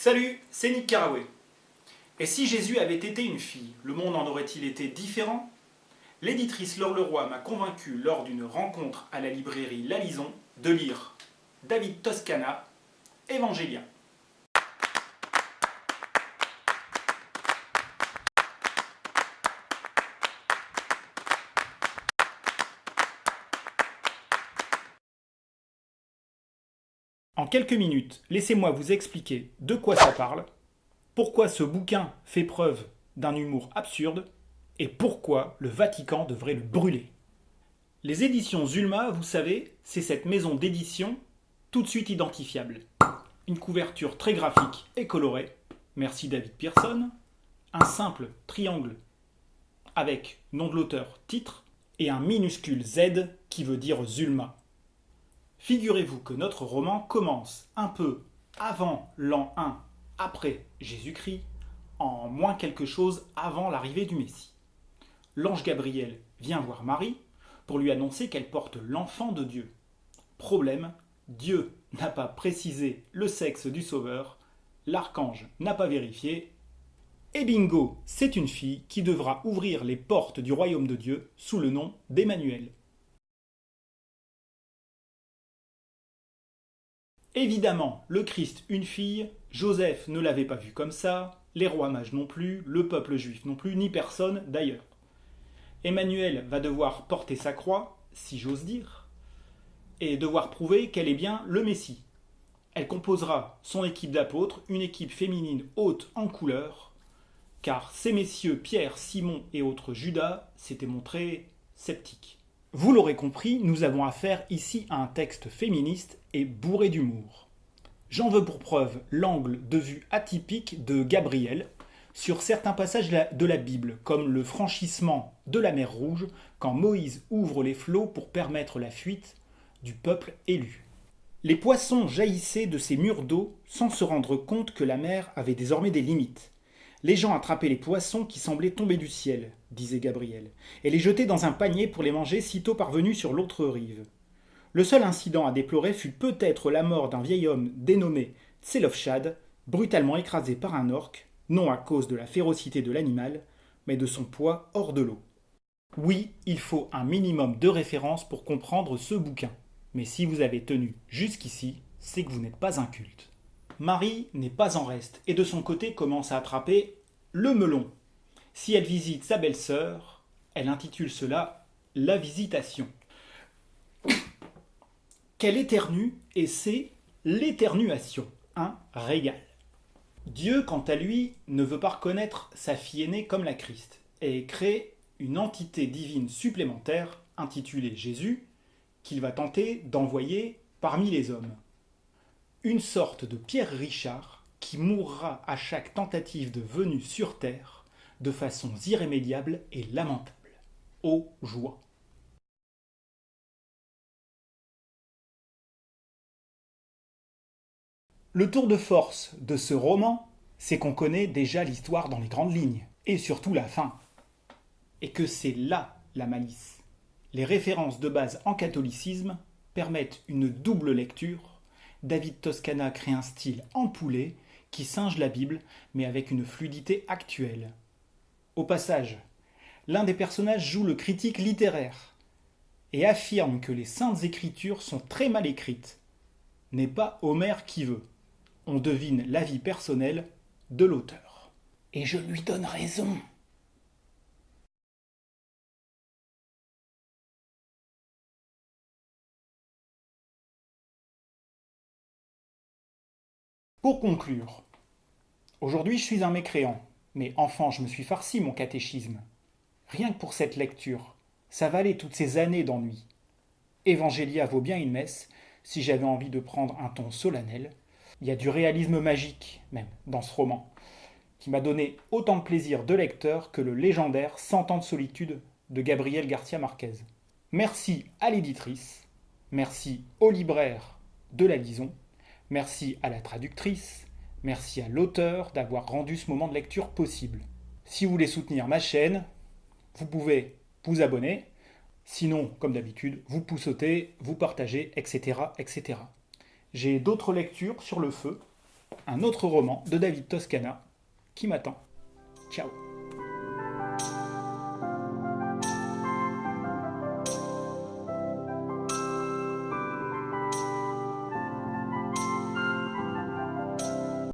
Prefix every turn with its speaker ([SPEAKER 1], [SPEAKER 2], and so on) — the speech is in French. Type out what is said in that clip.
[SPEAKER 1] Salut, c'est Nick Carraway. Et si Jésus avait été une fille, le monde en aurait-il été différent? L'éditrice Laure Leroy m'a convaincu lors d'une rencontre à la librairie La Lison de lire David Toscana, Evangelia. Quelques minutes, laissez-moi vous expliquer de quoi ça parle, pourquoi ce bouquin fait preuve d'un humour absurde et pourquoi le Vatican devrait le brûler. Les éditions Zulma, vous savez, c'est cette maison d'édition tout de suite identifiable. Une couverture très graphique et colorée, merci David Pearson, un simple triangle avec nom de l'auteur, titre, et un minuscule Z qui veut dire Zulma. Figurez-vous que notre roman commence un peu avant l'an 1 après Jésus-Christ, en moins quelque chose avant l'arrivée du Messie. L'ange Gabriel vient voir Marie pour lui annoncer qu'elle porte l'enfant de Dieu. Problème, Dieu n'a pas précisé le sexe du Sauveur, l'archange n'a pas vérifié, et bingo, c'est une fille qui devra ouvrir les portes du royaume de Dieu sous le nom d'Emmanuel. Évidemment, le Christ, une fille, Joseph ne l'avait pas vu comme ça, les rois mages non plus, le peuple juif non plus, ni personne d'ailleurs. Emmanuel va devoir porter sa croix, si j'ose dire, et devoir prouver qu'elle est bien le Messie. Elle composera son équipe d'apôtres, une équipe féminine haute en couleur, car ces messieurs Pierre, Simon et autres Judas s'étaient montrés sceptiques. Vous l'aurez compris, nous avons affaire ici à un texte féministe et bourré d'humour. J'en veux pour preuve l'angle de vue atypique de Gabriel sur certains passages de la Bible, comme le franchissement de la mer Rouge quand Moïse ouvre les flots pour permettre la fuite du peuple élu. Les poissons jaillissaient de ces murs d'eau sans se rendre compte que la mer avait désormais des limites. Les gens attrapaient les poissons qui semblaient tomber du ciel, disait Gabriel, et les jetaient dans un panier pour les manger sitôt parvenus sur l'autre rive. Le seul incident à déplorer fut peut-être la mort d'un vieil homme dénommé Tselofchad, brutalement écrasé par un orque, non à cause de la férocité de l'animal, mais de son poids hors de l'eau. Oui, il faut un minimum de références pour comprendre ce bouquin. Mais si vous avez tenu jusqu'ici, c'est que vous n'êtes pas un culte. Marie n'est pas en reste et de son côté commence à attraper le melon. Si elle visite sa belle-sœur, elle intitule cela la visitation. Qu'elle éternue et c'est l'éternuation, un régal. Dieu, quant à lui, ne veut pas reconnaître sa fille aînée comme la Christ et crée une entité divine supplémentaire intitulée Jésus qu'il va tenter d'envoyer parmi les hommes une sorte de Pierre Richard qui mourra à chaque tentative de venue sur Terre de façon irrémédiable et lamentable. Ô joie Le tour de force de ce roman, c'est qu'on connaît déjà l'histoire dans les grandes lignes, et surtout la fin. Et que c'est là la malice. Les références de base en catholicisme permettent une double lecture David Toscana crée un style empoulé qui singe la Bible, mais avec une fluidité actuelle. Au passage, l'un des personnages joue le critique littéraire et affirme que les saintes écritures sont très mal écrites. N'est pas Homère qui veut. On devine l'avis personnel de l'auteur. Et je lui donne raison. Pour conclure, aujourd'hui je suis un mécréant, mais enfant je me suis farci mon catéchisme. Rien que pour cette lecture, ça valait toutes ces années d'ennui. Evangélia vaut bien une messe, si j'avais envie de prendre un ton solennel. Il y a du réalisme magique, même, dans ce roman, qui m'a donné autant de plaisir de lecteur que le légendaire Cent ans de solitude de Gabriel Garcia Marquez. Merci à l'éditrice, merci au libraire de la Lison, Merci à la traductrice, merci à l'auteur d'avoir rendu ce moment de lecture possible. Si vous voulez soutenir ma chaîne, vous pouvez vous abonner. Sinon, comme d'habitude, vous poussotez, vous partagez, etc. etc. J'ai d'autres lectures sur le feu. un autre roman de David Toscana qui m'attend. Ciao